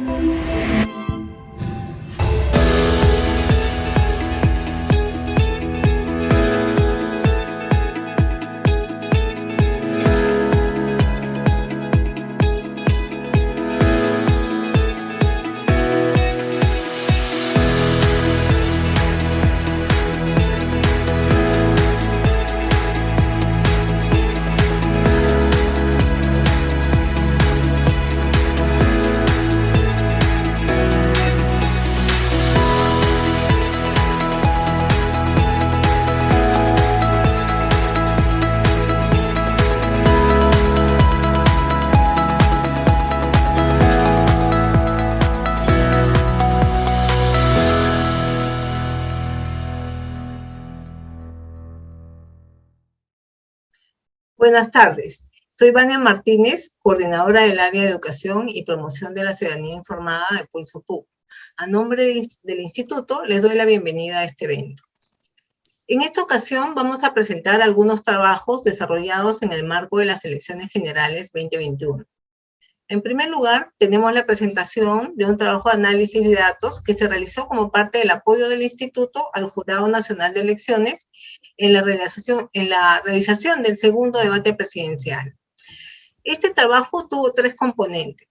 嗯。Buenas tardes. Soy Vania Martínez, coordinadora del área de educación y promoción de la ciudadanía informada de Pulso PUC. A nombre del instituto, les doy la bienvenida a este evento. En esta ocasión vamos a presentar algunos trabajos desarrollados en el marco de las elecciones generales 2021. En primer lugar, tenemos la presentación de un trabajo de análisis de datos que se realizó como parte del apoyo del Instituto al Jurado Nacional de Elecciones en la realización, en la realización del segundo debate presidencial. Este trabajo tuvo tres componentes.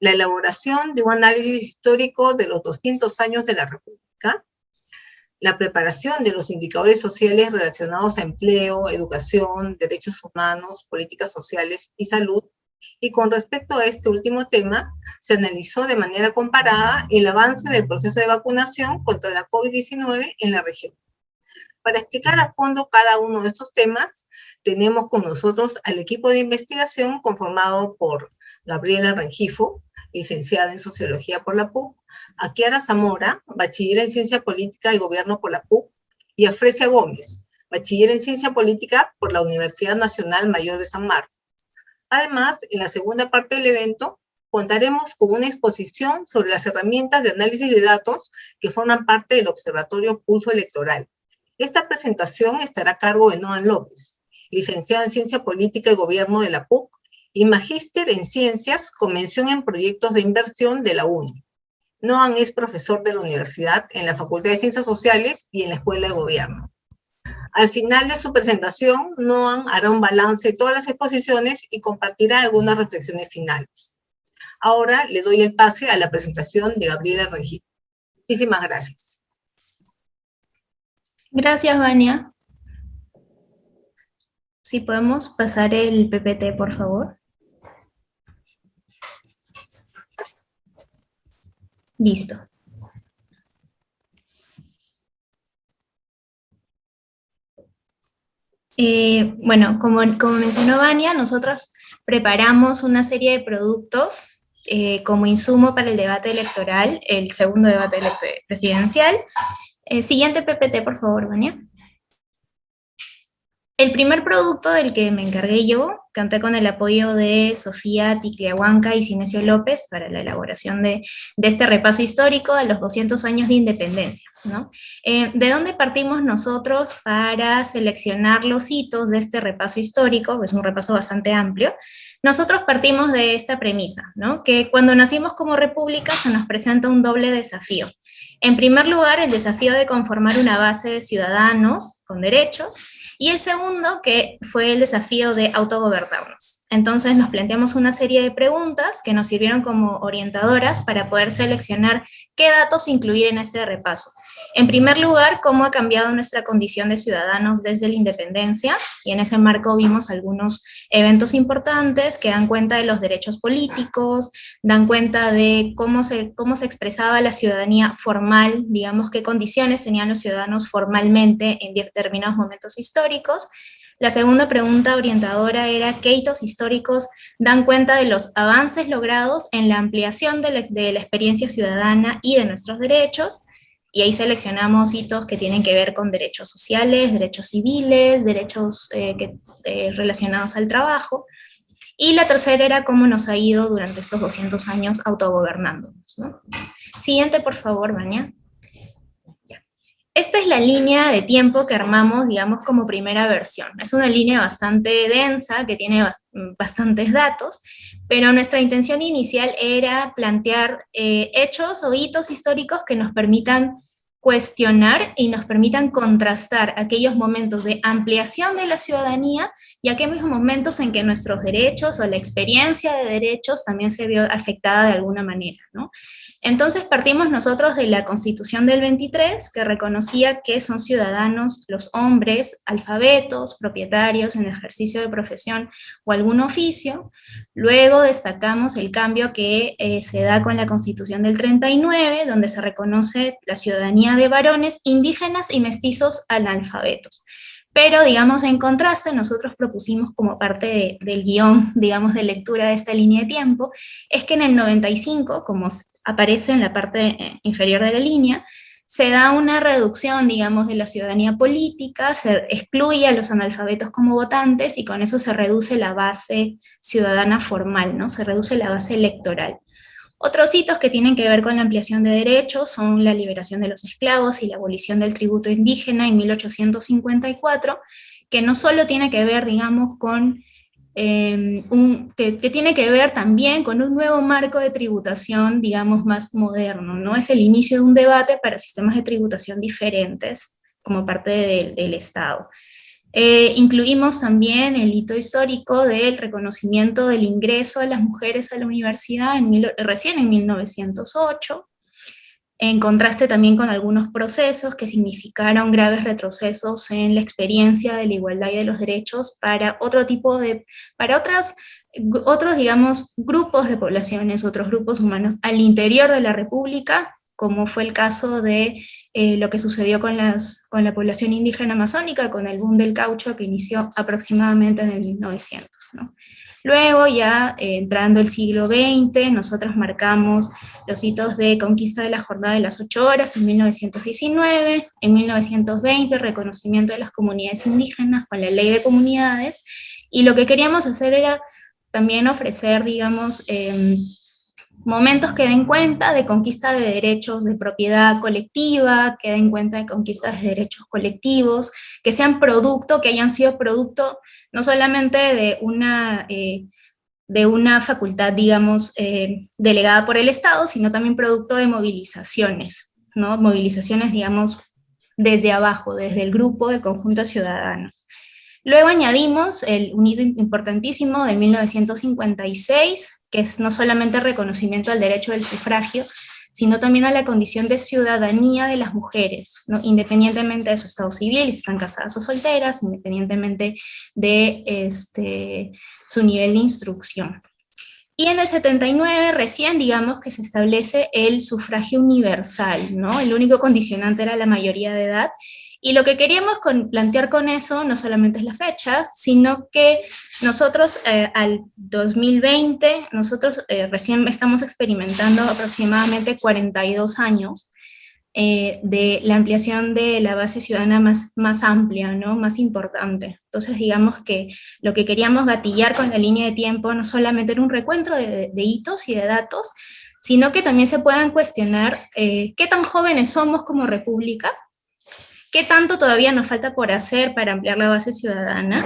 La elaboración de un análisis histórico de los 200 años de la República, la preparación de los indicadores sociales relacionados a empleo, educación, derechos humanos, políticas sociales y salud, y con respecto a este último tema, se analizó de manera comparada el avance del proceso de vacunación contra la COVID-19 en la región. Para explicar a fondo cada uno de estos temas, tenemos con nosotros al equipo de investigación conformado por Gabriela Rengifo, licenciada en Sociología por la PUC, a Kiara Zamora, bachiller en Ciencia Política y Gobierno por la PUC, y a Fresia Gómez, bachiller en Ciencia Política por la Universidad Nacional Mayor de San Marcos. Además, en la segunda parte del evento, contaremos con una exposición sobre las herramientas de análisis de datos que forman parte del Observatorio Pulso Electoral. Esta presentación estará a cargo de Noan López, licenciado en Ciencia Política y Gobierno de la PUC y magíster en Ciencias con mención en proyectos de inversión de la UNI. Noan es profesor de la universidad en la Facultad de Ciencias Sociales y en la Escuela de Gobierno. Al final de su presentación, Noam hará un balance de todas las exposiciones y compartirá algunas reflexiones finales. Ahora le doy el pase a la presentación de Gabriela Regil. Muchísimas gracias. Gracias, Vania. Si podemos pasar el PPT, por favor. Listo. Eh, bueno, como, como mencionó Vania, nosotros preparamos una serie de productos eh, como insumo para el debate electoral, el segundo debate presidencial. Eh, siguiente PPT, por favor, Vania. El primer producto del que me encargué yo, canté con el apoyo de Sofía Ticliahuanca y Sinesio López para la elaboración de, este repaso histórico de los 200 años de independencia. Eh, ¿De dónde partimos nosotros para seleccionar los hitos de este repaso histórico? Es un repaso bastante amplio. Nosotros partimos de esta premisa, que cuando nacimos como república se nos presenta un doble desafío. En primer lugar, el desafío de conformar una base de ciudadanos con derechos, y el segundo, que fue el desafío de autogobernarnos. Entonces nos planteamos una serie de preguntas que nos sirvieron como orientadoras para poder seleccionar qué datos incluir en este repaso. En primer lugar, cómo ha cambiado nuestra condición de ciudadanos desde la independencia, y en ese marco vimos algunos eventos importantes que dan cuenta de los derechos políticos, dan cuenta de cómo se, cómo se expresaba la ciudadanía formal, digamos qué condiciones tenían los ciudadanos formalmente en determinados momentos históricos, la segunda pregunta orientadora era qué hitos históricos dan cuenta de los avances logrados en la ampliación de la, de la, experiencia ciudadana y de nuestros derechos, y ahí seleccionamos hitos que tienen que ver con derechos sociales, derechos civiles, derechos eh, eh, relacionados al trabajo, y la tercera era cómo nos ha ido durante estos 200 años autogobernándonos. Siguiente, por favor. Esta es la línea de tiempo que armamos, digamos, como primera versión. Es una línea bastante densa, que tiene bastantes datos, pero nuestra intención inicial era plantear eh, hechos o hitos históricos que nos permitan cuestionar y nos permitan contrastar aquellos momentos de ampliación de la ciudadanía y aquellos momentos en que nuestros derechos o la experiencia de derechos también se vio afectada de alguna manera. ¿no? Entonces partimos nosotros de la Constitución del 23, que reconocía que son ciudadanos los hombres alfabetos, propietarios en ejercicio de profesión o algún oficio. Luego destacamos el cambio que eh, se da con la Constitución del 39, donde se reconoce la ciudadanía de varones indígenas y mestizos analfabetos. Pero, digamos, en contraste, nosotros propusimos como parte del guion, digamos, de lectura de esta línea de tiempo, es que en el 95, como aparece en la parte eh, inferior de la línea, se da una reducción, digamos, de la ciudadanía política, se excluye a los analfabetos como votantes y con eso se reduce la base ciudadana formal, ¿no? Se reduce la base electoral. Otros hitos que tienen que ver con la ampliación de derechos son la liberación de los esclavos y la abolición del tributo indígena en 1854, que no solo tiene que ver, digamos, con Em, un, que, tiene que ver también con un nuevo marco de tributación, digamos, más moderno, ¿no? Es el inicio de un debate para sistemas de tributación diferentes como parte del Estado. Eh, incluimos también el hito histórico del reconocimiento del ingreso de las mujeres a la universidad en recién en 1908, en contraste también con algunos procesos que significaron graves retrocesos en la experiencia de la igualdad y de los derechos para otro tipo de, para otras, otros, digamos, grupos de poblaciones, otros grupos humanos al interior de la República, como fue el caso de eh, lo que sucedió con, la población indígena amazónica, con el boom del caucho que inició aproximadamente en el 1900. ¿no? Luego, ya eh, entrando el siglo XX, nosotros marcamos los hitos de conquista de la jornada de las ocho horas en 1919, en 1920 reconocimiento de las comunidades indígenas con la ley de comunidades, y lo que queríamos hacer era también ofrecer, digamos, em, momentos que den cuenta de conquista de derechos de propiedad colectiva, que den cuenta de conquista de derechos colectivos, que sean producto, que hayan sido producto no solamente de una, eh, de una facultad, digamos, eh, delegada por el Estado, sino también producto de movilizaciones, ¿no? Movilizaciones, digamos, desde abajo, desde el grupo del conjunto de ciudadanos. Luego añadimos el unido importantísimo de 1956, que es no solamente el reconocimiento al derecho del sufragio, sino también a la condición de ciudadanía de las mujeres, ¿no? independientemente de su estado civil, si están casadas o solteras, independientemente de este, su nivel de instrucción. Y en el 79 recién digamos que se establece el sufragio universal, ¿no? El único condicionante era la mayoría de edad, y lo que queríamos plantear con eso no solamente es la fecha, sino que nosotros eh, al 2020, nosotros eh, recién estamos experimentando aproximadamente 42 años eh, de la ampliación de la base ciudadana más, más amplia, ¿no? más importante. Entonces digamos que lo que queríamos gatillar con la línea de tiempo no solamente era un recuento de, de hitos y de datos, sino que también se puedan cuestionar qué tan jóvenes somos como república, qué tanto todavía nos falta por hacer para ampliar la base ciudadana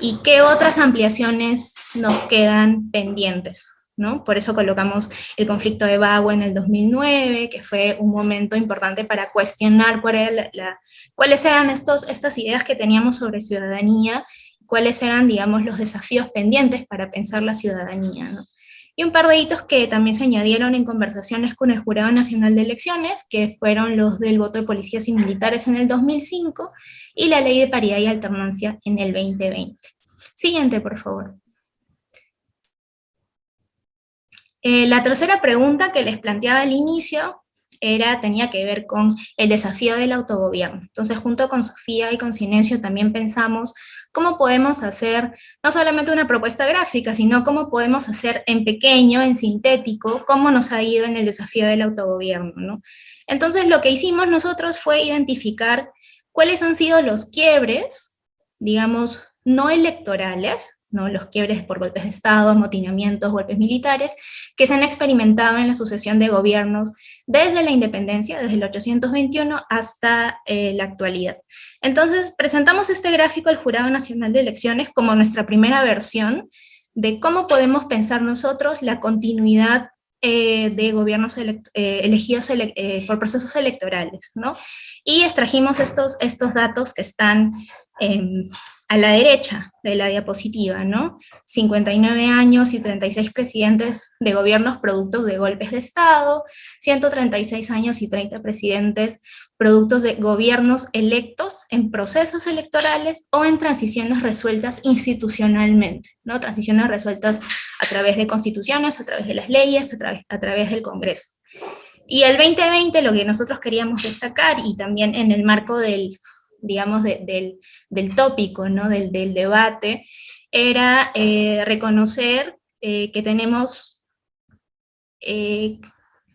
y qué otras ampliaciones nos quedan pendientes. ¿no? Por eso colocamos el conflicto de Bagua en el 2009, que fue un momento importante para cuestionar cuáles eran estos, estas ideas que teníamos sobre ciudadanía, cuáles eran, digamos, los desafíos pendientes para pensar la ciudadanía. Y un par de hitos que también se añadieron en conversaciones con el Jurado Nacional de Elecciones, que fueron los del voto de policías y militares en el 2005, y la ley de paridad y alternancia en el 2020. Siguiente, por favor. Eh, la tercera pregunta que les planteaba al inicio era, tenía que ver con el desafío del autogobierno. Entonces, junto con Sofía y con Silencio también pensamos cómo podemos hacer no solamente una propuesta gráfica, sino cómo podemos hacer en pequeño, en sintético, cómo nos ha ido en el desafío del autogobierno. Entonces lo que hicimos nosotros fue identificar cuáles han sido los quiebres, digamos, no electorales, ¿no? los quiebres por golpes de Estado, amotinamientos, golpes militares, que se han experimentado en la sucesión de gobiernos desde la independencia, desde el 821 hasta eh, la actualidad. Entonces, presentamos este gráfico al Jurado Nacional de Elecciones como nuestra primera versión de cómo podemos pensar nosotros la continuidad eh, de gobiernos eh, elegidos por procesos electorales, ¿no? Y extrajimos estos, estos datos que están a la derecha de la diapositiva, ¿no? 59 años y 36 presidentes de gobiernos productos de golpes de Estado, 136 años y 30 presidentes productos de gobiernos electos en procesos electorales o en transiciones resueltas institucionalmente, ¿no? Transiciones resueltas a través de constituciones, a través de las leyes, a, través, a través del Congreso. Y el 2020 lo que nosotros queríamos destacar, y también en el marco del, digamos, del, del, tópico, ¿no? del, del debate, era eh, reconocer eh, que tenemos, eh,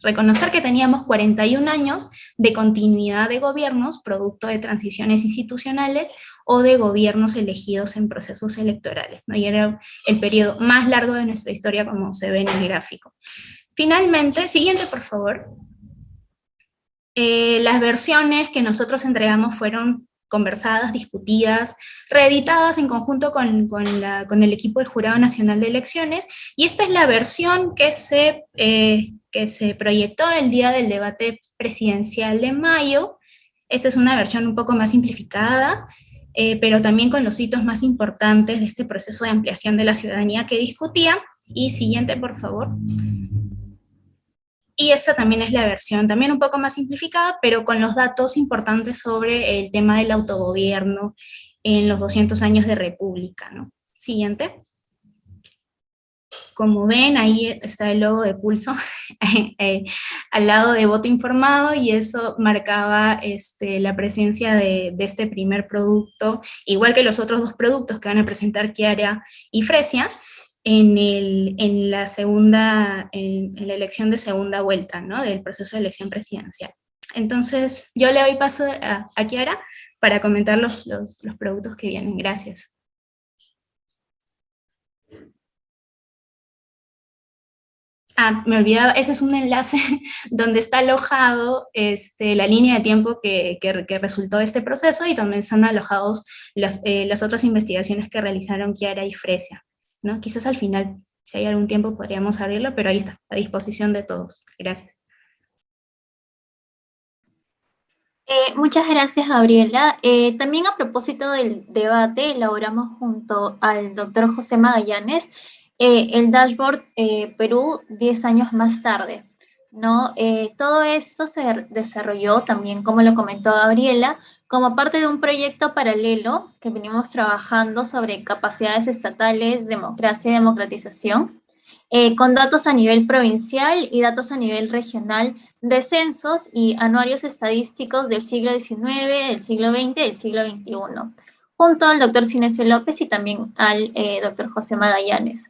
reconocer que teníamos 41 años de continuidad de gobiernos, producto de transiciones institucionales, o de gobiernos elegidos en procesos electorales, ¿no? y era el periodo más largo de nuestra historia, como se ve en el gráfico. Finalmente, siguiente por favor. las versiones que nosotros entregamos fueron conversadas, discutidas, reeditadas en conjunto con, el equipo del Jurado Nacional de Elecciones, y esta es la versión que se, eh, que se proyectó el día del debate presidencial de mayo. Esta es una versión un poco más simplificada, eh, pero también con los hitos más importantes de este proceso de ampliación de la ciudadanía que discutía. Y siguiente, por favor. Y esta también es la versión, también un poco más simplificada, pero con los datos importantes sobre el tema del autogobierno en los 200 años de república. ¿no? Siguiente. Como ven, ahí está el logo de Pulso, eh, al lado de voto informado, y eso marcaba este, la presencia de, de, este primer producto, igual que los otros dos productos que van a presentar Kiara y Fresia, en, el, en la segunda, en, la elección de segunda vuelta, ¿no? Del proceso de elección presidencial. Entonces, yo le doy paso a, a Kiara para comentar los, los, los productos que vienen. Gracias. Ah, me olvidaba, ese es un enlace donde está alojado este, la línea de tiempo que, que, que, resultó de este proceso y donde están alojados las, eh, las otras investigaciones que realizaron Kiara y Fresia. ¿No? Quizás al final, si hay algún tiempo, podríamos abrirlo, pero ahí está, a disposición de todos. Gracias. Eh, muchas gracias, Gabriela. Eh, también a propósito del debate, elaboramos junto al doctor José Magallanes eh, el dashboard Perú 10 años más tarde. ¿no? todo esto se desarrolló también, como lo comentó Gabriela, como parte de un proyecto paralelo que venimos trabajando sobre capacidades estatales, democracia y democratización, eh, con datos a nivel provincial y datos a nivel regional de censos y anuarios estadísticos del siglo XIX, del siglo XX del siglo XXI, junto al doctor Cinesio López y también al eh, doctor José Magallanes.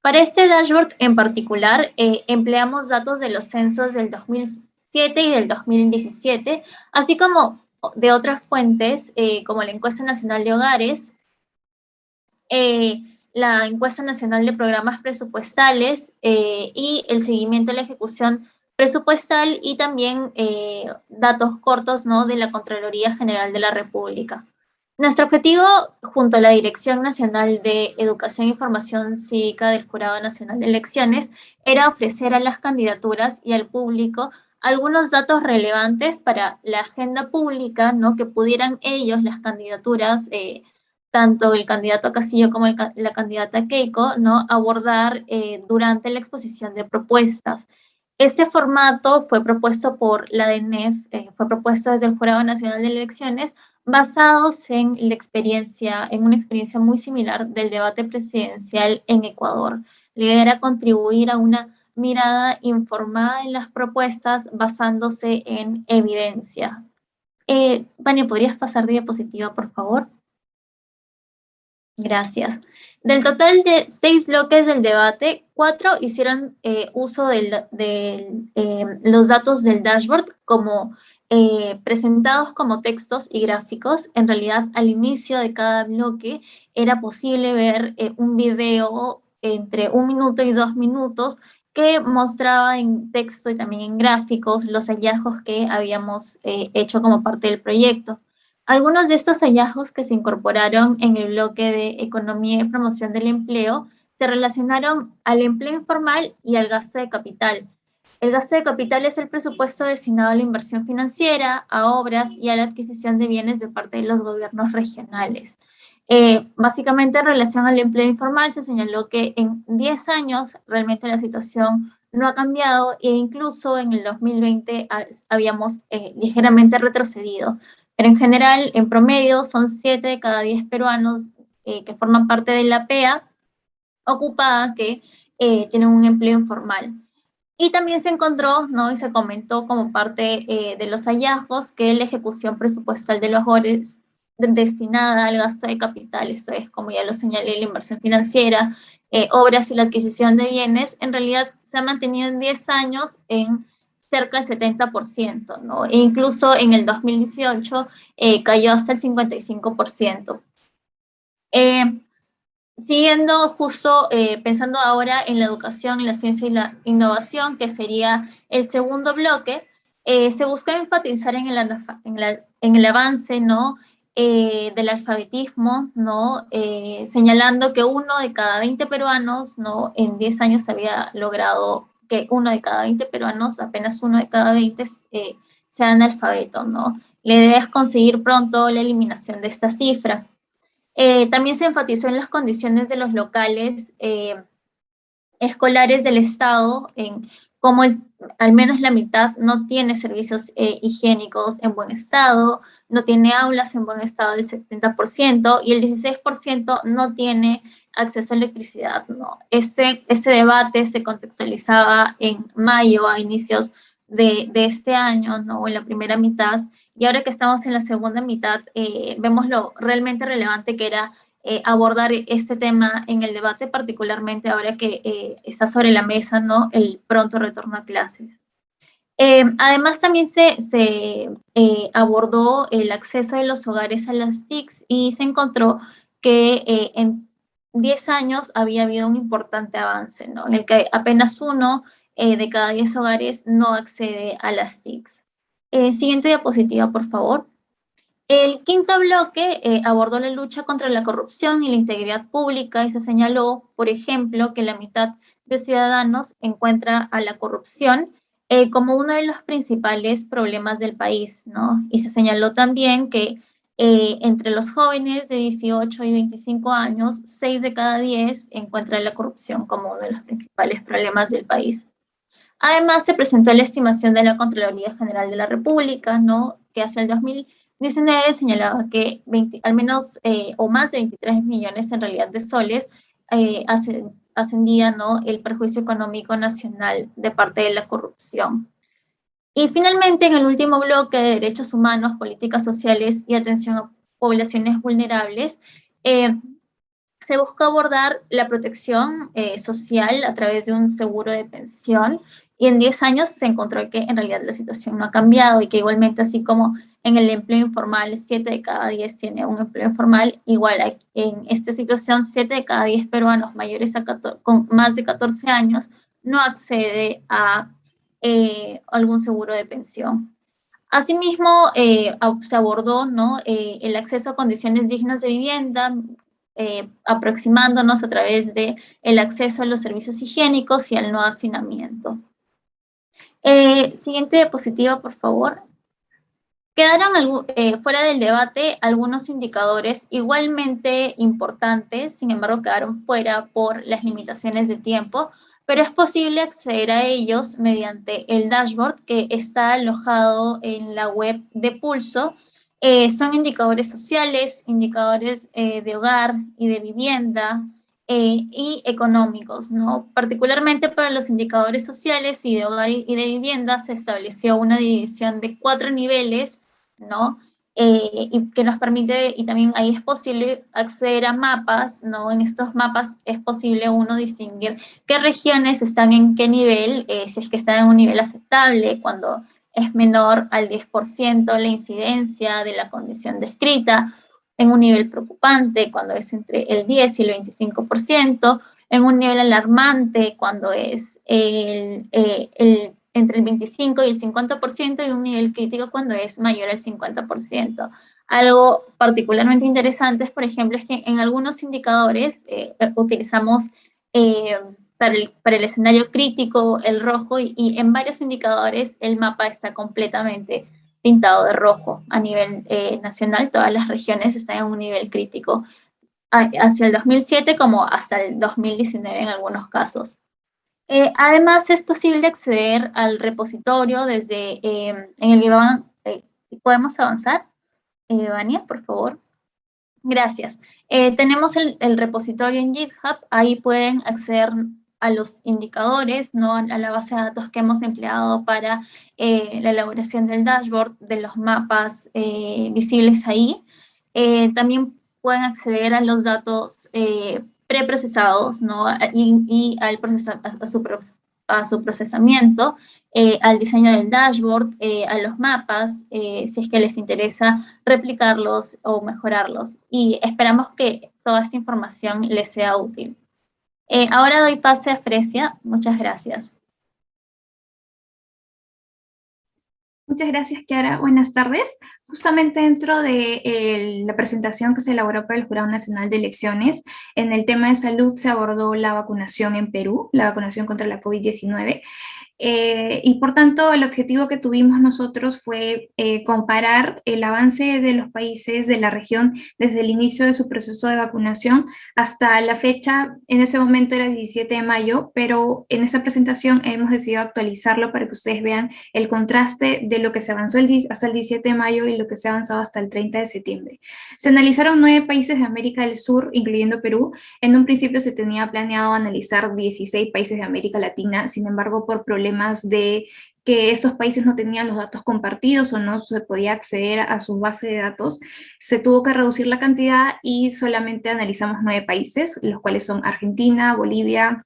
Para este dashboard en particular, eh, empleamos datos de los censos del 2007 y del 2017, así como de otras fuentes, eh, como la Encuesta Nacional de Hogares, eh, la Encuesta Nacional de Programas Presupuestales eh, y el seguimiento de la ejecución presupuestal y también datos cortos ¿no? de la Contraloría General de la República. Nuestro objetivo, junto a la Dirección Nacional de Educación e Información Cívica del Jurado Nacional de Elecciones, era ofrecer a las candidaturas y al público algunos datos relevantes para la agenda pública, ¿no? Que pudieran ellos, las candidaturas, eh, tanto el candidato Castillo como la candidata Keiko, ¿no? Abordar eh, durante la exposición de propuestas. Este formato fue propuesto por la DNEF, eh, fue propuesto desde el Jurado Nacional de Elecciones, basados en la experiencia, en una experiencia muy similar del debate presidencial en Ecuador. La idea era contribuir a una mirada informada en las propuestas basándose en evidencia. Eh, Vania, ¿podrías pasar diapositiva, por favor? Gracias. Del total de seis bloques del debate, cuatro hicieron eh, uso de eh, los datos del dashboard como eh, presentados como textos y gráficos. En realidad, al inicio de cada bloque era posible ver eh, un video entre un minuto y dos minutos que mostraba en texto y también en gráficos los hallazgos que habíamos eh, hecho como parte del proyecto. Algunos de estos hallazgos que se incorporaron en el bloque de Economía y Promoción del Empleo se relacionaron al empleo informal y al gasto de capital. El gasto de capital es el presupuesto destinado a la inversión financiera, a obras y a la adquisición de bienes de parte de los gobiernos regionales. Eh, básicamente en relación al empleo informal se señaló que en 10 años realmente la situación no ha cambiado e incluso en el 2020 habíamos eh, ligeramente retrocedido. Pero en general, en promedio, son 7 de cada 10 peruanos eh, que forman parte de la PEA ocupada que tienen un empleo informal. Y también se encontró, ¿no? Y se comentó como parte de los hallazgos que la ejecución presupuestal de los destinada al gasto de capital, esto es, como ya lo señalé, la inversión financiera, eh, obras y la adquisición de bienes, en realidad se ha mantenido en 10 años en cerca del 70%, ¿no? E incluso en el 2018 eh, cayó hasta el 55%. Eh, siguiendo justo, pensando ahora en la educación, en la ciencia y la innovación, que sería el segundo bloque, se busca enfatizar en el, en el avance, ¿no? Eh, del alfabetismo, ¿no? Eh, señalando que uno de cada 20 peruanos, ¿no? En 10 años había logrado que uno de cada 20 peruanos, apenas uno de cada 20 eh, sea analfabeto, ¿no? La idea es conseguir pronto la eliminación de esta cifra. también se enfatizó en las condiciones de los locales escolares del Estado, en cómo al menos la mitad no tiene servicios higiénicos en buen estado, no tiene aulas en buen estado del 70% y el 16% no tiene acceso a electricidad. ¿no? Ese, ese debate se contextualizaba en mayo, a inicios de, de, este año, ¿no? en la primera mitad, y ahora que estamos en la segunda mitad, eh, vemos lo realmente relevante que era eh, abordar este tema en el debate, particularmente ahora que eh, está sobre la mesa ¿no? el pronto retorno a clases. Eh, además, también se, eh, abordó el acceso de los hogares a las TICs y se encontró que eh, en 10 años había habido un importante avance, en el que apenas uno de cada 10 hogares no accede a las TICs. siguiente diapositiva, por favor. El quinto bloque abordó la lucha contra la corrupción y la integridad pública y se señaló, por ejemplo, que la mitad de ciudadanos encuentra a la corrupción eh, como uno de los principales problemas del país, ¿no? Y se señaló también que eh, entre los jóvenes de 18 y 25 años, 6 de cada 10 encuentran la corrupción como uno de los principales problemas del país. Además, se presentó la estimación de la Contraloría General de la República, ¿no? Que hacia el 2019 señalaba que al menos eh, o más de 23 millones en realidad de soles hace, ascendía ¿no? el perjuicio económico nacional de parte de la corrupción. Y finalmente, en el último bloque de derechos humanos, políticas sociales y atención a poblaciones vulnerables, eh, se busca abordar la protección eh, social a través de un seguro de pensión y en 10 años se encontró que en realidad la situación no ha cambiado y que igualmente así como en el empleo informal 7 de cada 10 tiene un empleo informal, igual en esta situación 7 de cada 10 peruanos mayores a con más de 14 años no accede a eh, algún seguro de pensión. Asimismo, eh, se abordó ¿no? Eh, el acceso a condiciones dignas de vivienda, aproximándonos a través de el acceso a los servicios higiénicos y al no hacinamiento. Siguiente diapositiva, por favor. Quedaron eh, fuera del debate algunos indicadores igualmente importantes, sin embargo quedaron fuera por las limitaciones de tiempo, pero es posible acceder a ellos mediante el dashboard que está alojado en la web de Pulso. Eh, son indicadores sociales, indicadores de hogar y de vivienda, eh, y económicos, ¿no? Particularmente para los indicadores sociales y de hogar y de vivienda se estableció una división de cuatro niveles, ¿no? Eh, y que nos permite, y también ahí es posible acceder a mapas, ¿no? En estos mapas es posible uno distinguir qué regiones están en qué nivel, eh, si es que están en un nivel aceptable, cuando es menor al 10%, la incidencia de la condición descrita en un nivel preocupante cuando es entre el 10 y el 25%, en un nivel alarmante cuando es el, eh, el, entre el 25 y el 50% y un nivel crítico cuando es mayor al 50%. Algo particularmente interesante, es, por ejemplo, es que en algunos indicadores eh, utilizamos eh, para, el, para, el, escenario crítico el rojo y, y, en varios indicadores el mapa está completamente pintado de rojo a nivel eh, nacional. Todas las regiones están en un nivel crítico hacia el 2007 como hasta el 2019 en algunos casos. Eh, además, es posible acceder al repositorio desde eh, en el eh, ¿Podemos avanzar? Eh, Vania, por favor. Gracias. Tenemos el, el, repositorio en GitHub, ahí pueden acceder a los indicadores, ¿no? a la base de datos que hemos empleado para la elaboración del dashboard, de los mapas visibles ahí. También pueden acceder a los datos preprocesados ¿no? y, al procesa, a, su, a, su, procesamiento, al diseño del dashboard, a los mapas, si es que les interesa replicarlos o mejorarlos. Y esperamos que toda esta información les sea útil. Eh, ahora doy pase a Fresia. Muchas gracias. Muchas gracias, Kiara. Buenas tardes. Justamente dentro de eh, la presentación que se elaboró para el Jurado Nacional de Elecciones, en el tema de salud se abordó la vacunación en Perú, la vacunación contra la COVID-19. Eh, y por tanto, el objetivo que tuvimos nosotros fue eh, comparar el avance de los países de la región desde el inicio de su proceso de vacunación hasta la fecha, en ese momento era el 17 de mayo, pero en esta presentación hemos decidido actualizarlo para que ustedes vean el contraste de lo que se avanzó el, hasta el 17 de mayo y lo que se ha avanzado hasta el 30 de septiembre. Se analizaron nueve países de América del Sur, incluyendo Perú. En un principio se tenía planeado analizar 16 países de América Latina, sin embargo, por problemas de que estos países no tenían los datos compartidos o no se podía acceder a su base de datos, se tuvo que reducir la cantidad y solamente analizamos nueve países, los cuales son Argentina, Bolivia,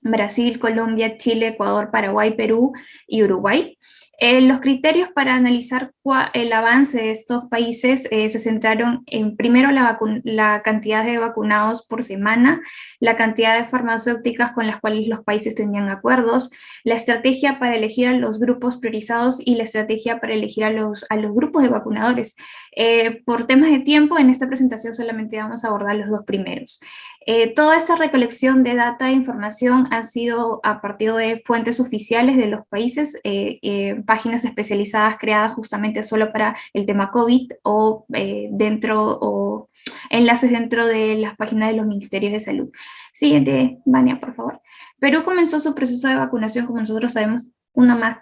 Brasil, Colombia, Chile, Ecuador, Paraguay, Perú y Uruguay. Eh, los criterios para analizar el avance de estos países eh, se centraron en primero la, la, cantidad de vacunados por semana, la cantidad de farmacéuticas con las cuales los países tenían acuerdos, la estrategia para elegir a los grupos priorizados y la estrategia para elegir a los, a los grupos de vacunadores. Eh, por temas de tiempo, en esta presentación solamente vamos a abordar los dos primeros. Eh, toda esta recolección de data e información ha sido a partir de fuentes oficiales de los países, eh, eh, páginas especializadas creadas justamente solo para el tema COVID o dentro o enlaces dentro de las páginas de los ministerios de salud. Siguiente, Vania, por favor. Perú comenzó su proceso de vacunación, como nosotros sabemos, una más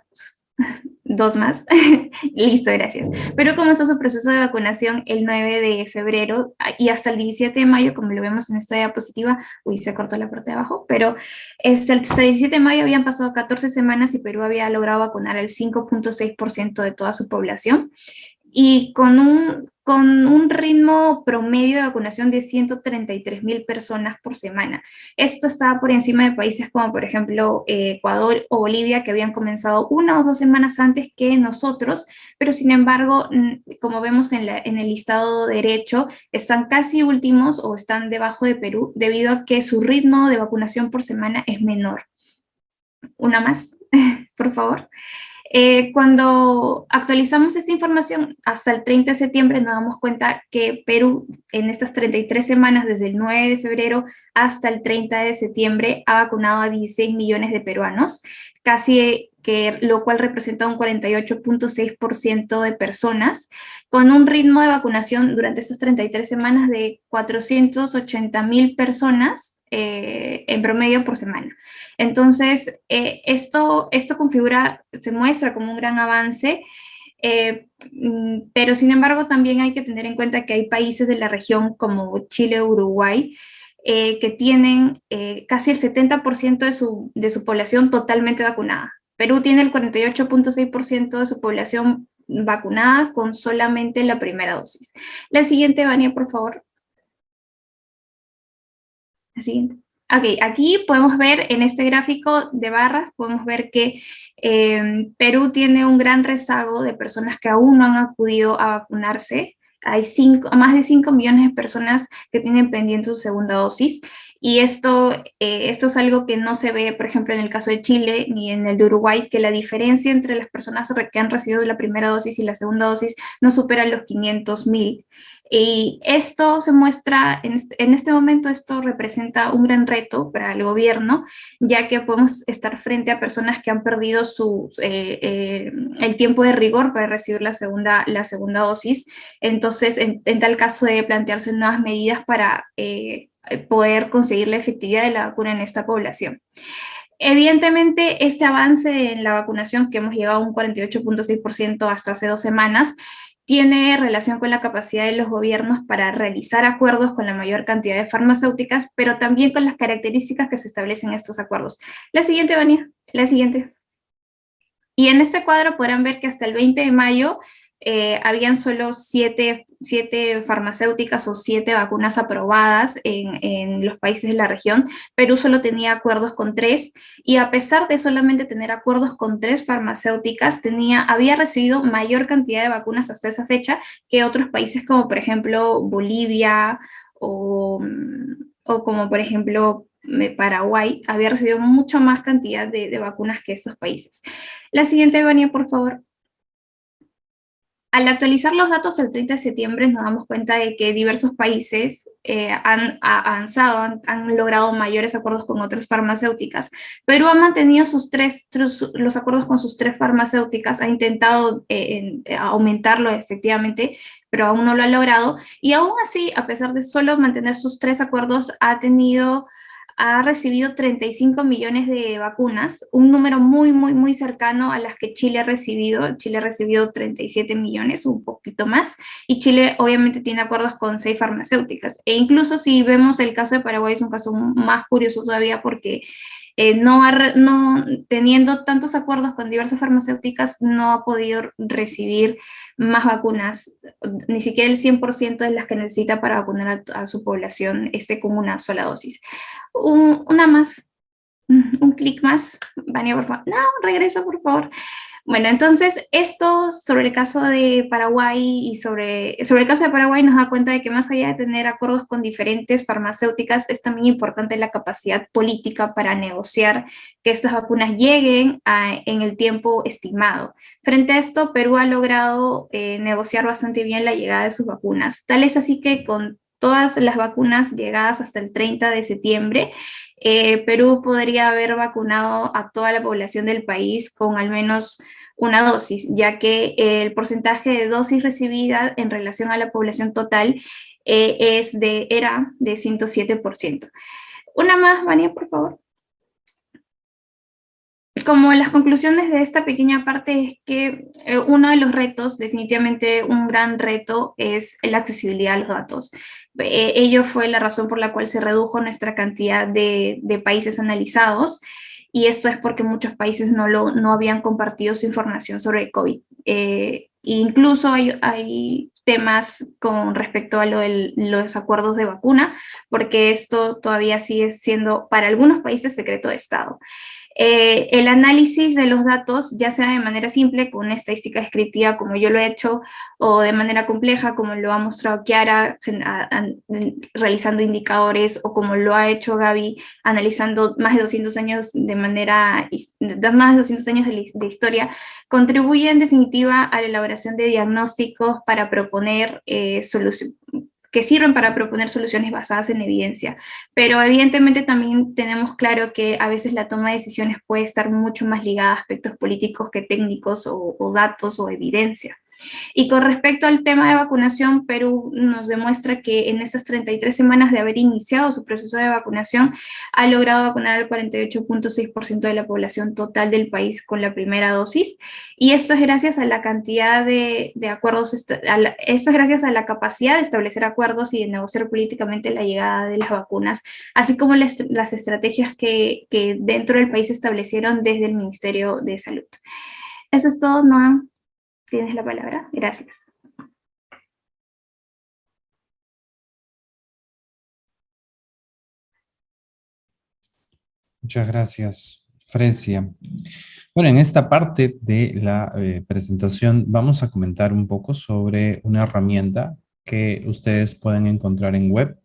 dos más. Listo, gracias. Pero comenzó su proceso de vacunación el 9 de febrero ah, y hasta el 17 de mayo, como lo vemos en esta diapositiva, uy, se cortó la parte de abajo, pero hasta el 17 de mayo habían pasado 14 semanas y Perú había logrado vacunar al 5.6% de toda su población y con un, con un ritmo promedio de vacunación de 133 mil personas por semana. Esto estaba por encima de países como por ejemplo eh, Ecuador o Bolivia que habían comenzado una o dos semanas antes que nosotros, pero sin embargo, como vemos en, la, en el listado derecho, están casi últimos o están debajo de Perú debido a que su ritmo de vacunación por semana es menor. Una más, por favor. Eh, cuando actualizamos esta información hasta el 30 de septiembre nos damos cuenta que Perú en estas 33 semanas desde el 9 de febrero hasta el 30 de septiembre ha vacunado a 16 millones de peruanos, casi que lo cual representa un 48.6% de personas, con un ritmo de vacunación durante estas 33 semanas de 480 mil personas eh, en promedio por semana. Entonces, eh, esto, esto configura, se muestra como un gran avance, eh, mm, pero sin embargo también hay que tener en cuenta que hay países de la región como Chile Uruguay que tienen casi el 70% de su, de su población totalmente vacunada. Perú tiene el 48.6% de su población vacunada con solamente la primera dosis. La siguiente, Vania, por favor. La siguiente. Ok, aquí podemos ver en este gráfico de barras, podemos ver que eh, Perú tiene un gran rezago de personas que aún no han acudido a vacunarse. Hay cinco, más de 5 millones de personas que tienen pendiente su segunda dosis y esto, eh, esto es algo que no se ve, por ejemplo, en el caso de Chile ni en el de Uruguay, que la diferencia entre las personas que han recibido la primera dosis y la segunda dosis no supera los 500 mil. Y esto se muestra, en este, momento esto representa un gran reto para el gobierno, ya que podemos estar frente a personas que han perdido su, eh, eh, el tiempo de rigor para recibir la segunda, la segunda dosis. Entonces, en, tal caso de plantearse nuevas medidas para eh, poder conseguir la efectividad de la vacuna en esta población. Evidentemente, este avance en la vacunación, que hemos llegado a un 48.6% hasta hace dos semanas, tiene relación con la capacidad de los gobiernos para realizar acuerdos con la mayor cantidad de farmacéuticas, pero también con las características que se establecen en estos acuerdos. La siguiente, Vania, la siguiente. Y en este cuadro podrán ver que hasta el 20 de mayo eh, habían solo siete, farmacéuticas o siete vacunas aprobadas en, los países de la región. Perú solo tenía acuerdos con tres y a pesar de solamente tener acuerdos con tres farmacéuticas, tenía, había recibido mayor cantidad de vacunas hasta esa fecha que otros países como por ejemplo Bolivia o, o como por ejemplo Paraguay había recibido mucho más cantidad de, de vacunas que estos países. La siguiente, Vania, por favor. Al actualizar los datos el 30 de septiembre nos damos cuenta de que diversos países eh, han avanzado, han, logrado mayores acuerdos con otras farmacéuticas. Perú ha mantenido sus tres, los acuerdos con sus tres farmacéuticas, ha intentado eh, aumentarlo efectivamente, pero aún no lo ha logrado. Y aún así, a pesar de solo mantener sus tres acuerdos, ha tenido ha recibido 35 millones de vacunas, un número muy, muy, muy cercano a las que Chile ha recibido. Chile ha recibido 37 millones, un poquito más, y Chile obviamente tiene acuerdos con seis farmacéuticas. E incluso si vemos el caso de Paraguay, es un caso más curioso todavía porque eh, no, no, teniendo tantos acuerdos con diversas farmacéuticas, no ha podido recibir más vacunas, ni siquiera el 100% de las que necesita para vacunar a, su población esté con una sola dosis. una más, un clic más, Vania, por favor. No, regresa, por favor. Bueno, entonces esto sobre el caso de Paraguay y sobre, sobre el caso de Paraguay nos da cuenta de que más allá de tener acuerdos con diferentes farmacéuticas, es también importante la capacidad política para negociar que estas vacunas lleguen en el tiempo estimado. Frente a esto, Perú ha logrado eh, negociar bastante bien la llegada de sus vacunas. Tal es así que con todas las vacunas llegadas hasta el 30 de septiembre, eh, Perú podría haber vacunado a toda la población del país con al menos una dosis, ya que el porcentaje de dosis recibida en relación a la población total eh, es de, era de 107%. Una más, Vania, por favor como las conclusiones de esta pequeña parte es que eh, uno de los retos, definitivamente un gran reto, es la accesibilidad a los datos. Eh, ello fue la razón por la cual se redujo nuestra cantidad de, países analizados, y esto es porque muchos países no, lo, no habían compartido su información sobre COVID. Eh, incluso hay, hay, temas con respecto a lo de los acuerdos de vacuna, porque esto todavía sigue siendo para algunos países secreto de Estado. Eh, el análisis de los datos, ya sea de manera simple, con una estadística descriptiva como yo lo he hecho, o de manera compleja, como lo ha mostrado Kiara, realizando indicadores, o como lo ha hecho Gaby, analizando más de 200 años de manera, más de 200 años de, historia, contribuye en definitiva a la elaboración de diagnósticos para proponer eh, soluciones que sirven para proponer soluciones basadas en evidencia. Pero evidentemente también tenemos claro que a veces la toma de decisiones puede estar mucho más ligada a aspectos políticos que técnicos o, o datos o evidencia. Y con respecto al tema de vacunación, Perú nos demuestra que en estas 33 semanas de haber iniciado su proceso de vacunación, ha logrado vacunar al 48.6% de la población total del país con la primera dosis, y esto es gracias a la cantidad de, acuerdos, esto es gracias a la capacidad de establecer acuerdos y de negociar políticamente la llegada de las vacunas, así como las, estrategias que, que dentro del país establecieron desde el Ministerio de Salud. Eso es todo, Noam. Tienes la palabra. Gracias. Muchas gracias, Fresia. Bueno, en esta parte de la eh, presentación vamos a comentar un poco sobre una herramienta que ustedes pueden encontrar en web.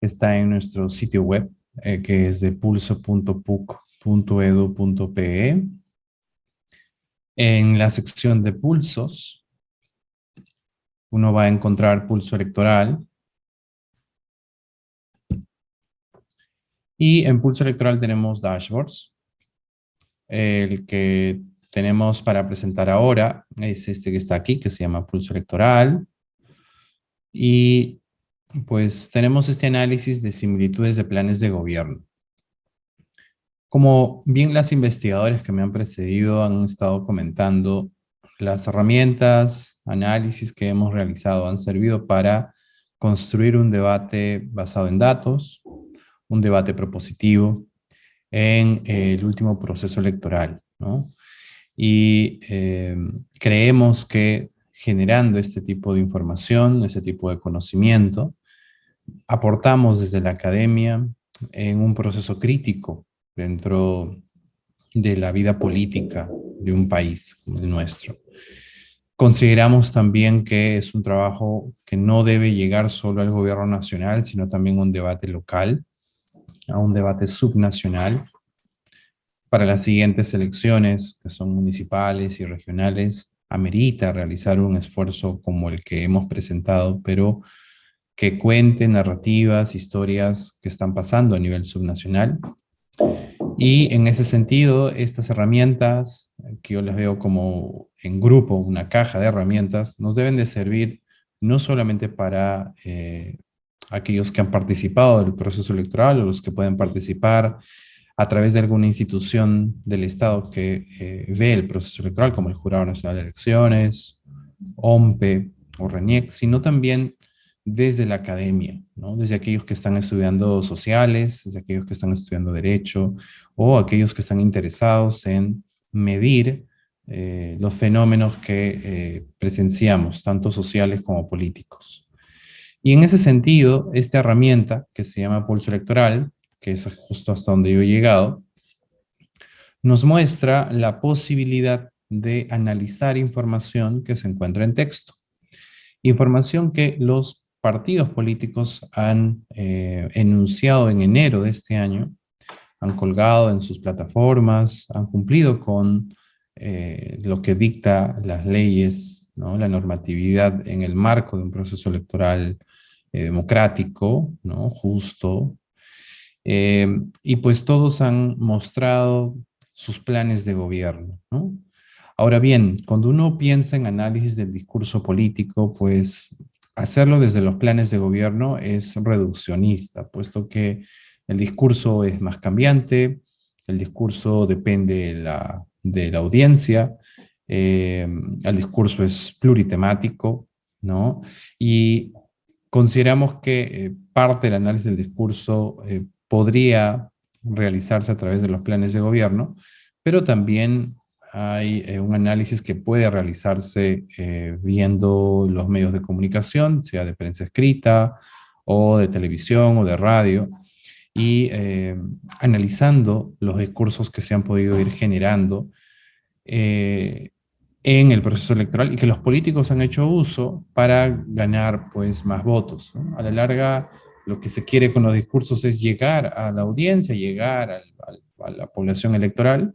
Está en nuestro sitio web, eh, que es de pulso.puc.edu.pe. En la sección de pulsos, uno va a encontrar pulso electoral, Y en Pulso Electoral tenemos dashboards. El que tenemos para presentar ahora es este que está aquí, que se llama Pulso Electoral. Y pues tenemos este análisis de similitudes de planes de gobierno. Como bien las investigadoras que me han precedido han estado comentando, las herramientas, análisis que hemos realizado han servido para construir un debate basado en datos, un debate propositivo en eh, el último proceso electoral. Y eh, creemos que generando este tipo de información, este tipo de conocimiento, aportamos desde la academia en un proceso crítico dentro de la vida política de un país como el nuestro. Consideramos también que es un trabajo que no debe llegar solo al gobierno nacional, sino también un debate local, a un debate subnacional para las siguientes elecciones, que son municipales y regionales, amerita realizar un esfuerzo como el que hemos presentado, pero que cuente narrativas, historias que están pasando a nivel subnacional. Y en ese sentido, estas herramientas, que yo las veo como en grupo, una caja de herramientas, nos deben de servir no solamente para eh, aquellos que han participado del proceso electoral o los que pueden participar a través de alguna institución del Estado que eh, ve el proceso electoral, como el Jurado Nacional de Elecciones, OMPE o RENIEC, sino también desde la academia, desde aquellos que están estudiando sociales, desde aquellos que están estudiando derecho, o aquellos que están interesados en medir eh, los fenómenos que eh, presenciamos, tanto sociales como políticos. Y en ese sentido, esta herramienta que se llama pulso electoral, que es justo hasta donde yo he llegado, nos muestra la posibilidad de analizar información que se encuentra en texto. Información que los partidos políticos han eh, enunciado en enero de este año, han colgado en sus plataformas, han cumplido con eh, lo que dicta las leyes, la normatividad en el marco de un proceso electoral eh, democrático, justo, y pues todos han mostrado sus planes de gobierno. ¿no? Ahora bien, cuando uno piensa en análisis del discurso político, pues hacerlo desde los planes de gobierno es reduccionista, puesto que el discurso es más cambiante, el discurso depende de la, de la audiencia, eh, el discurso es pluritemático, ¿no? Y Consideramos que eh, parte del análisis del discurso eh, podría realizarse a través de los planes de gobierno, pero también hay eh, un análisis que puede realizarse viendo los medios de comunicación, sea de prensa escrita, o de televisión, o de radio, y analizando los discursos que se han podido ir generando en el proceso electoral y que los políticos han hecho uso para ganar pues más votos. A la larga, lo que se quiere con los discursos es llegar a la audiencia, llegar a la población electoral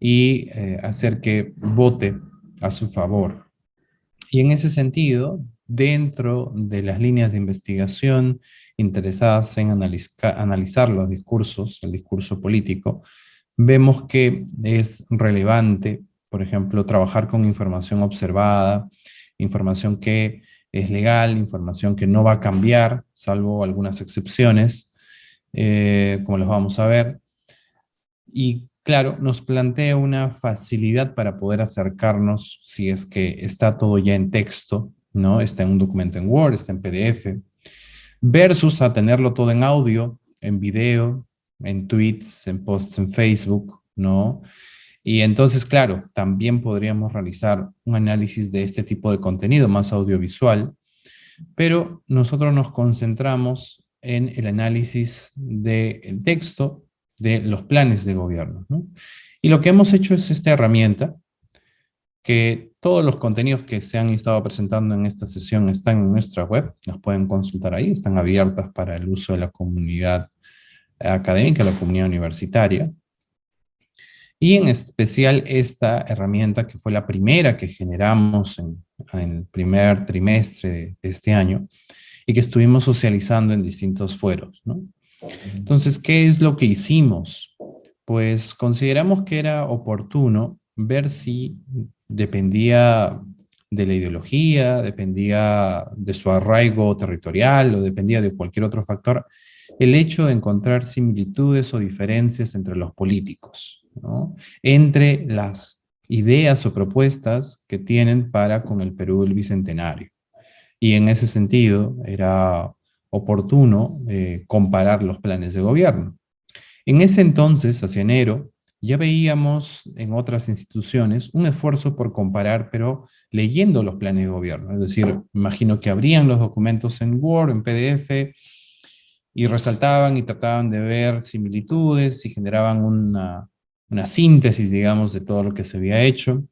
y eh, hacer que vote a su favor. Y en ese sentido, dentro de las líneas de investigación interesadas en analizar los discursos, el discurso político, vemos que es relevante por ejemplo, trabajar con información observada, información que es legal, información que no va a cambiar, salvo algunas excepciones, eh, como los vamos a ver. Y claro, nos plantea una facilidad para poder acercarnos si es que está todo ya en texto, ¿no? Está en un documento en Word, está en PDF, versus a tenerlo todo en audio, en video, en tweets, en posts en Facebook, ¿no? Y entonces, claro, también podríamos realizar un análisis de este tipo de contenido más audiovisual, pero nosotros nos concentramos en el análisis del texto de los planes de gobierno. Y lo que hemos hecho es esta herramienta, que todos los contenidos que se han estado presentando en esta sesión están en nuestra web, las pueden consultar ahí, están abiertas para el uso de la comunidad académica, la comunidad universitaria. Y en especial esta herramienta que fue la primera que generamos en, el primer trimestre de, este año y que estuvimos socializando en distintos fueros. Entonces, ¿qué es lo que hicimos? Pues consideramos que era oportuno ver si dependía de la ideología, dependía de su arraigo territorial o dependía de cualquier otro factor, el hecho de encontrar similitudes o diferencias entre los políticos, entre las ideas o propuestas que tienen para con el Perú del Bicentenario. Y en ese sentido era oportuno eh, comparar los planes de gobierno. En ese entonces, hacia enero, ya veíamos en otras instituciones un esfuerzo por comparar, pero leyendo los planes de gobierno. Es decir, imagino que abrían los documentos en Word, en PDF, y resaltaban y trataban de ver similitudes y generaban una, síntesis, digamos, de todo lo que se había hecho,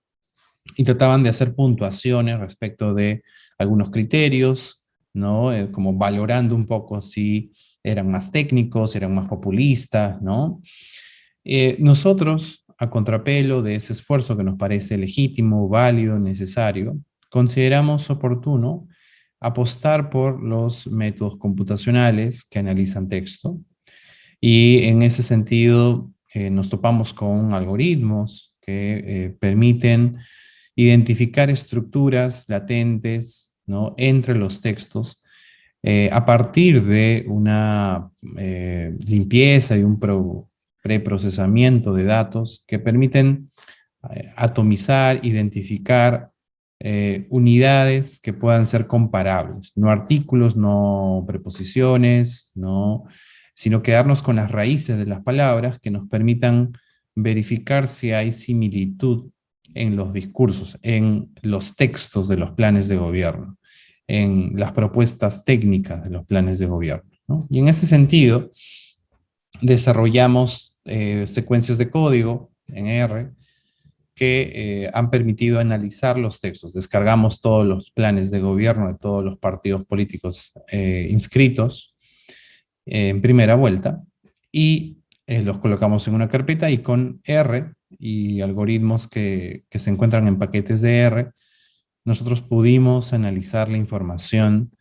y trataban de hacer puntuaciones respecto de algunos criterios, ¿no? Eh, como valorando un poco si eran más técnicos, eran más populistas, ¿no? Eh, nosotros, a contrapelo de ese esfuerzo que nos parece legítimo, válido, necesario, consideramos oportuno apostar por los métodos computacionales que analizan texto y en ese sentido eh, nos topamos con algoritmos que permiten identificar estructuras latentes entre los textos a partir de una limpieza y un, pro, preprocesamiento de datos que permiten eh, atomizar, identificar eh, unidades que puedan ser comparables, no artículos, no preposiciones, no, sino quedarnos con las raíces de las palabras que nos permitan verificar si hay similitud en los discursos, en los textos de los planes de gobierno, en las propuestas técnicas de los planes de gobierno. Y en ese sentido, desarrollamos eh, secuencias de código en R que eh, han permitido analizar los textos. Descargamos todos los planes de gobierno de todos los partidos políticos eh, inscritos en primera vuelta y los colocamos en una carpeta y con R y algoritmos que, que se encuentran en paquetes de R, nosotros pudimos analizar la información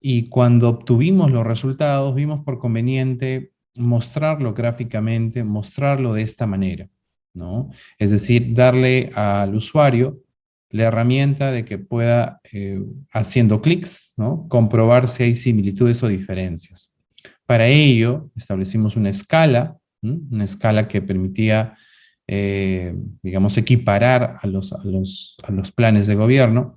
y cuando obtuvimos los resultados vimos por conveniente mostrarlo gráficamente, mostrarlo de esta manera, ¿no? Es decir, darle al usuario la herramienta de que pueda, eh, haciendo clics, ¿no? comprobar si hay similitudes o diferencias. Para ello, establecimos una escala, una escala que permitía, eh, digamos, equiparar a los, a, los, a los planes de gobierno,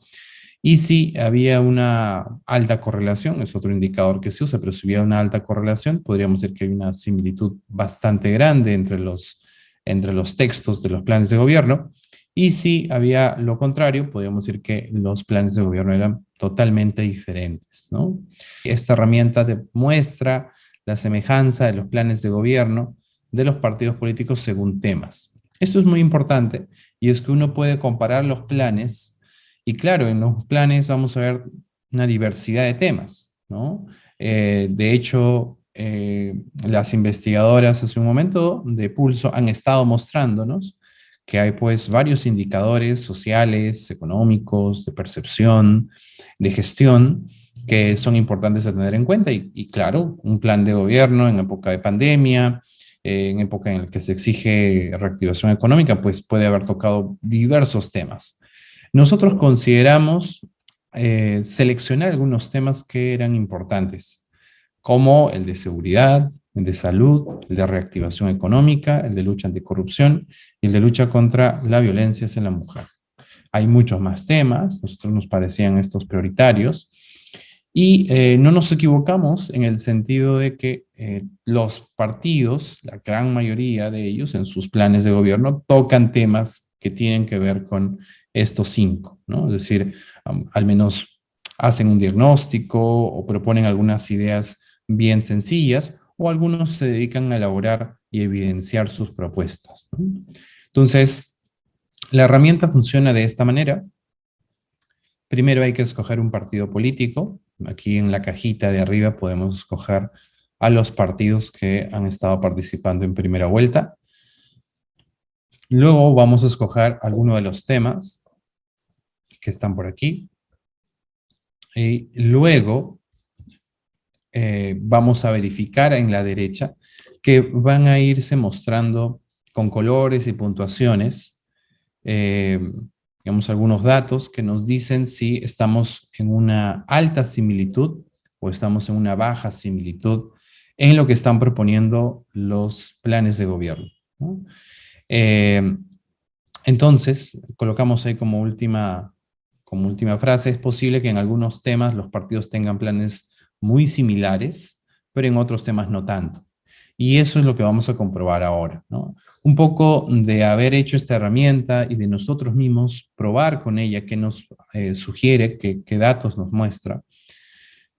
y si había una alta correlación, es otro indicador que se usa, pero si había una alta correlación, podríamos decir que hay una similitud bastante grande entre los, entre los textos de los planes de gobierno. Y si había lo contrario, podríamos decir que los planes de gobierno eran totalmente diferentes. ¿no? Esta herramienta demuestra la semejanza de los planes de gobierno de los partidos políticos según temas. Esto es muy importante y es que uno puede comparar los planes y claro, en los planes vamos a ver una diversidad de temas, ¿no? Eh, de hecho, eh, las investigadoras hace un momento de Pulso han estado mostrándonos que hay pues varios indicadores sociales, económicos, de percepción, de gestión, que son importantes a tener en cuenta. Y, claro, un plan de gobierno en época de pandemia, en época en la que se exige reactivación económica, pues puede haber tocado diversos temas. Nosotros consideramos eh, seleccionar algunos temas que eran importantes, como el de seguridad, el de salud, el de reactivación económica, el de lucha anticorrupción y el de lucha contra la violencia hacia la mujer. Hay muchos más temas, nosotros nos parecían estos prioritarios, y eh, no nos equivocamos en el sentido de que eh, los partidos, la gran mayoría de ellos en sus planes de gobierno, tocan temas que tienen que ver con estos cinco, ¿no? Es decir, al menos hacen un diagnóstico o proponen algunas ideas bien sencillas, o algunos se dedican a elaborar y evidenciar sus propuestas. Entonces, la herramienta funciona de esta manera. Primero hay que escoger un partido político. Aquí en la cajita de arriba podemos escoger a los partidos que han estado participando en primera vuelta. Luego vamos a escoger alguno de los temas que están por aquí. Y luego eh, vamos a verificar en la derecha que van a irse mostrando con colores y puntuaciones, eh, digamos, algunos datos que nos dicen si estamos en una alta similitud o estamos en una baja similitud en lo que están proponiendo los planes de gobierno. Eh, entonces, colocamos ahí como última, como última frase, es posible que en algunos temas los partidos tengan planes muy similares, pero en otros temas no tanto. Y eso es lo que vamos a comprobar ahora. Un poco de haber hecho esta herramienta y de nosotros mismos probar con ella qué nos eh, sugiere, qué, datos nos muestra,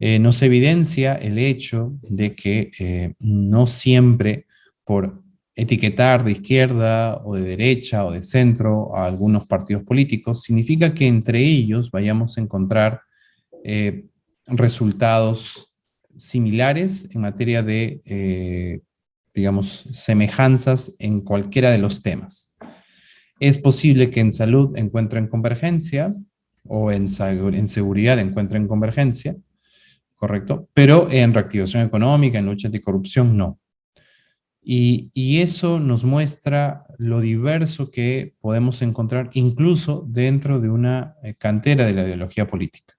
eh, nos evidencia el hecho de que eh, no siempre por etiquetar de izquierda o de derecha o de centro a algunos partidos políticos significa que entre ellos vayamos a encontrar resultados similares en materia de digamos, semejanzas en cualquiera de los temas. Es posible que en salud encuentren convergencia, o en seguridad encuentren convergencia, ¿correcto? Pero en reactivación económica, en lucha anticorrupción, no. Y, eso nos muestra lo diverso que podemos encontrar incluso dentro de una eh, cantera de la ideología política,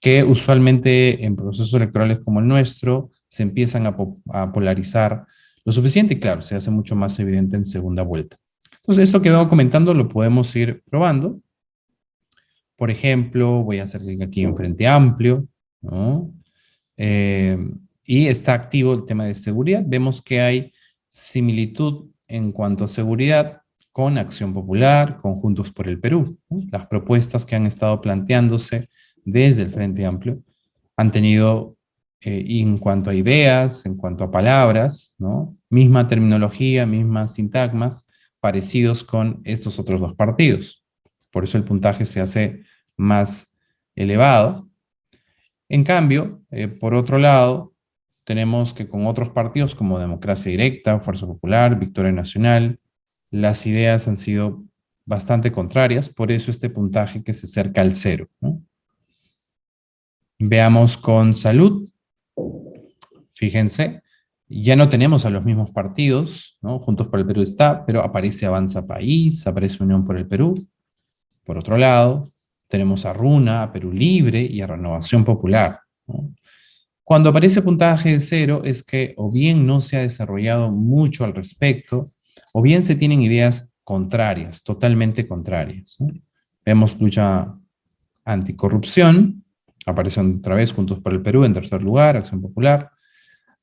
que usualmente en procesos electorales como el nuestro se empiezan a, polarizar lo suficiente y claro, se hace mucho más evidente en segunda vuelta. Entonces, esto que vengo comentando lo podemos ir probando. Por ejemplo, voy a hacer clic aquí en Frente Amplio, eh, y está activo el tema de seguridad. Vemos que hay similitud en cuanto a seguridad con Acción Popular, con Juntos por el Perú. Las propuestas que han estado planteándose desde el Frente Amplio han tenido eh, en cuanto a ideas, en cuanto a palabras, ¿no? misma terminología, mismas sintagmas, parecidos con estos otros dos partidos. Por eso el puntaje se hace más elevado. En cambio, eh, por otro lado, tenemos que con otros partidos como Democracia Directa, Fuerza Popular, Victoria Nacional, las ideas han sido bastante contrarias, por eso este puntaje que se acerca al cero. Veamos con salud. Fíjense, ya no tenemos a los mismos partidos, ¿no? Juntos por el Perú está, pero aparece Avanza País, aparece Unión por el Perú. Por otro lado, tenemos a Runa, a Perú Libre y a Renovación Popular. Cuando aparece puntaje de cero es que o bien no se ha desarrollado mucho al respecto, o bien se tienen ideas contrarias, totalmente contrarias. Vemos lucha anticorrupción, Aparecen otra vez Juntos por el Perú en tercer lugar, Acción Popular,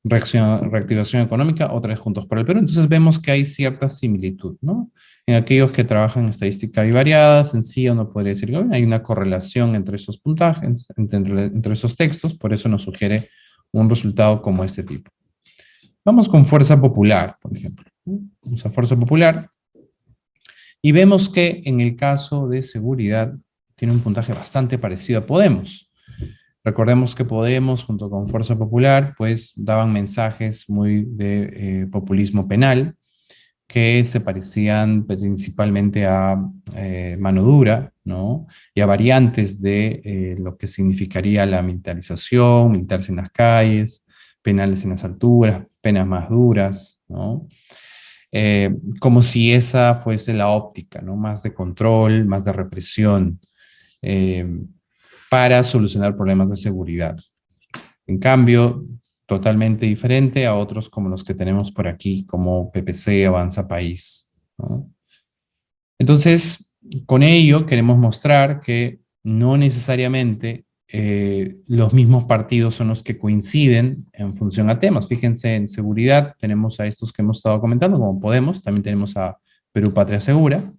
Reacción, Reactivación Económica, otra vez Juntos por el Perú. Entonces vemos que hay cierta similitud, ¿no? En aquellos que trabajan en estadística en sí uno podría decir que hay una correlación entre esos puntajes, entre, entre esos textos, por eso nos sugiere un resultado como este tipo. Vamos con Fuerza Popular, por ejemplo. Vamos a Fuerza Popular. Y vemos que en el caso de seguridad tiene un puntaje bastante parecido a Podemos. Recordemos que Podemos, junto con Fuerza Popular, pues daban mensajes muy de eh, populismo penal, que se parecían principalmente a eh, mano dura, ¿no? Y a variantes de eh, lo que significaría la militarización, militares en las calles, penales en las alturas, penas más duras, ¿no? como si esa fuese la óptica, ¿no? Más de control, más de represión para solucionar problemas de seguridad. En cambio, totalmente diferente a otros como los que tenemos por aquí, como PPC, Avanza País. Entonces, con ello queremos mostrar que no necesariamente eh, los mismos partidos son los que coinciden en función a temas. Fíjense, en seguridad tenemos a estos que hemos estado comentando, como Podemos, también tenemos a Perú Patria Segura.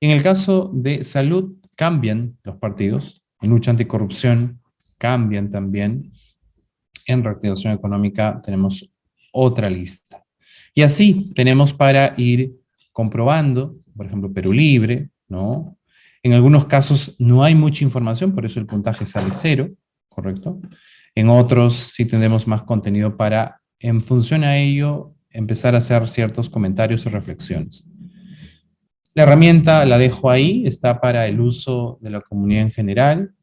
En el caso de salud, cambian los partidos, en lucha anticorrupción cambian también. En reactivación económica tenemos otra lista. Y así tenemos para ir comprobando, por ejemplo, Perú Libre, ¿no? En algunos casos no hay mucha información, por eso el puntaje sale cero, ¿correcto? En otros sí tenemos más contenido para, en función a ello, empezar a hacer ciertos comentarios o reflexiones. La herramienta la dejo ahí, está para el uso de la comunidad en general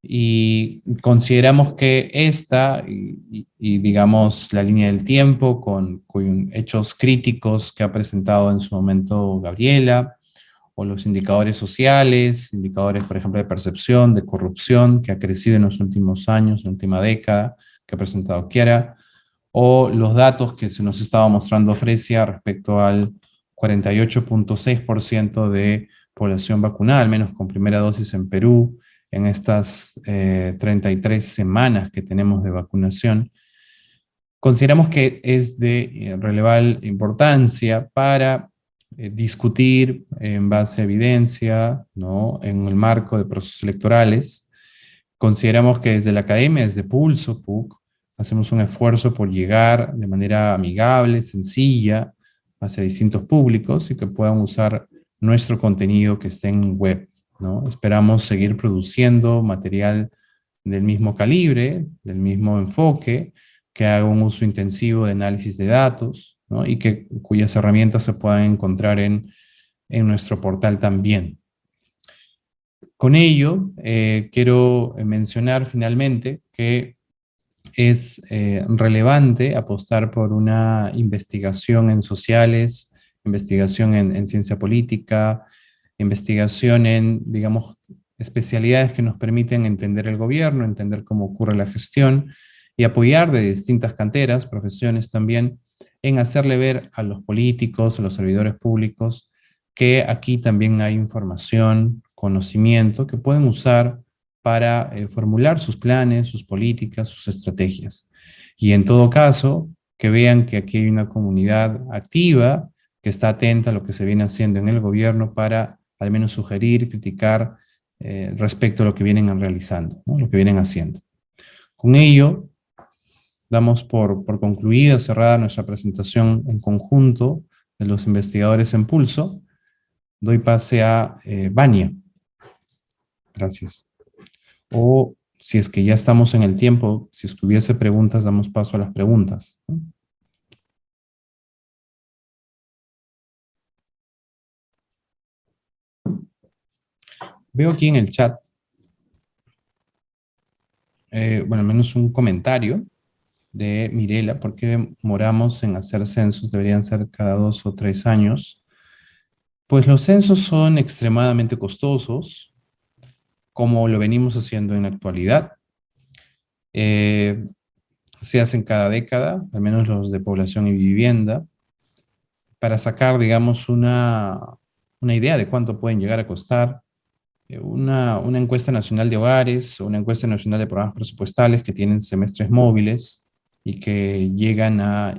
y consideramos que esta y, digamos la línea del tiempo con, con, hechos críticos que ha presentado en su momento Gabriela o los indicadores sociales, indicadores por ejemplo de percepción, de corrupción que ha crecido en los últimos años, en la última década que ha presentado Kiara, o los datos que se nos estaba mostrando Fresia respecto al 48.6% de población vacunada, al menos con primera dosis en Perú, en estas 33 eh, semanas que tenemos de vacunación, consideramos que es de eh, relevante importancia para eh, discutir en base a evidencia, ¿no? en el marco de procesos electorales. Consideramos que desde la academia, desde Pulso, PUC, hacemos un esfuerzo por llegar de manera amigable, sencilla, hacia distintos públicos y que puedan usar nuestro contenido que esté en web. ¿no? Esperamos seguir produciendo material del mismo calibre, del mismo enfoque, que haga un uso intensivo de análisis de datos ¿no? y que, cuyas herramientas se puedan encontrar en, en nuestro portal también. Con ello, eh, quiero mencionar finalmente que es eh, relevante apostar por una investigación en sociales, investigación en, ciencia política, investigación en, digamos, especialidades que nos permiten entender el gobierno, entender cómo ocurre la gestión y apoyar de distintas canteras, profesiones también, en hacerle ver a los políticos, a los servidores públicos, que aquí también hay información, conocimiento que pueden usar para eh, formular sus planes, sus políticas, sus estrategias. Y en todo caso, que vean que aquí hay una comunidad activa, que está atenta a lo que se viene haciendo en el gobierno para al menos sugerir, criticar eh, respecto a lo que vienen realizando, lo que vienen haciendo. Con ello, damos por, por concluida, cerrada nuestra presentación en conjunto de los investigadores en pulso. Doy pase a eh. Gracias. O si es que ya estamos en el tiempo, si es que hubiese preguntas, damos paso a las preguntas. Veo aquí en el chat, eh, bueno, al menos un comentario de Mirela, ¿por qué demoramos en hacer censos? Deberían ser cada dos o tres años. Pues los censos son extremadamente costosos, como lo venimos haciendo en la actualidad. Eh, se hacen cada década, al menos los de población y vivienda, para sacar, digamos, una, una idea de cuánto pueden llegar a costar. Eh, una, una, encuesta nacional de hogares una encuesta nacional de programas presupuestales que tienen semestres móviles y que llegan a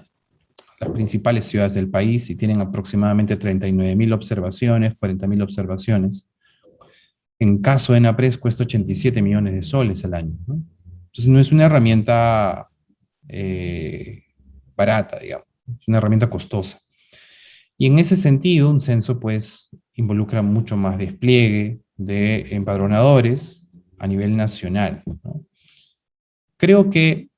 las principales ciudades del país y tienen aproximadamente 39 mil observaciones, 40 mil observaciones en caso de NAPRES cuesta 87 millones de soles al año. Entonces no es una herramienta eh, barata, digamos, es una herramienta costosa. Y en ese sentido, un censo pues involucra mucho más despliegue de empadronadores a nivel nacional. Creo que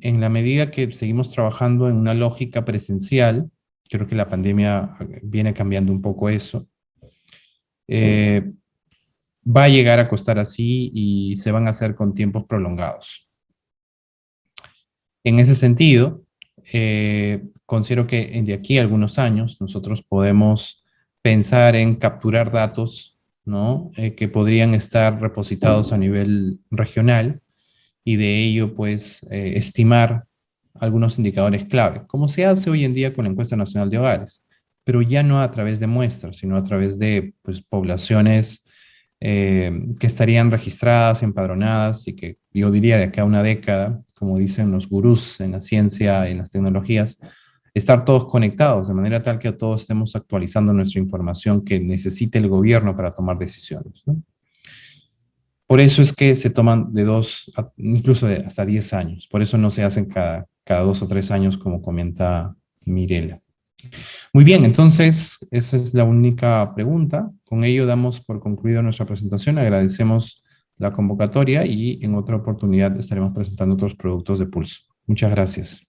en la medida que seguimos trabajando en una lógica presencial, creo que la pandemia viene cambiando un poco eso, eh, va a llegar a costar así y se van a hacer con tiempos prolongados. En ese sentido, eh, considero que de aquí a algunos años nosotros podemos pensar en capturar datos ¿no? Eh, que podrían estar repositados a nivel regional y de ello pues eh, estimar algunos indicadores clave, como se hace hoy en día con la encuesta nacional de hogares, pero ya no a través de muestras, sino a través de pues, poblaciones eh, que estarían registradas, empadronadas y que yo diría de acá a una década, como dicen los gurús en la ciencia y en las tecnologías, estar todos conectados de manera tal que todos estemos actualizando nuestra información que necesite el gobierno para tomar decisiones. Por eso es que se toman de dos, incluso de hasta diez años. Por eso no se hacen cada, cada dos o tres años como comenta Mirela. Muy bien, entonces esa es la única pregunta. Con ello damos por concluida nuestra presentación. Agradecemos la convocatoria y en otra oportunidad estaremos presentando otros productos de Pulso. Muchas gracias.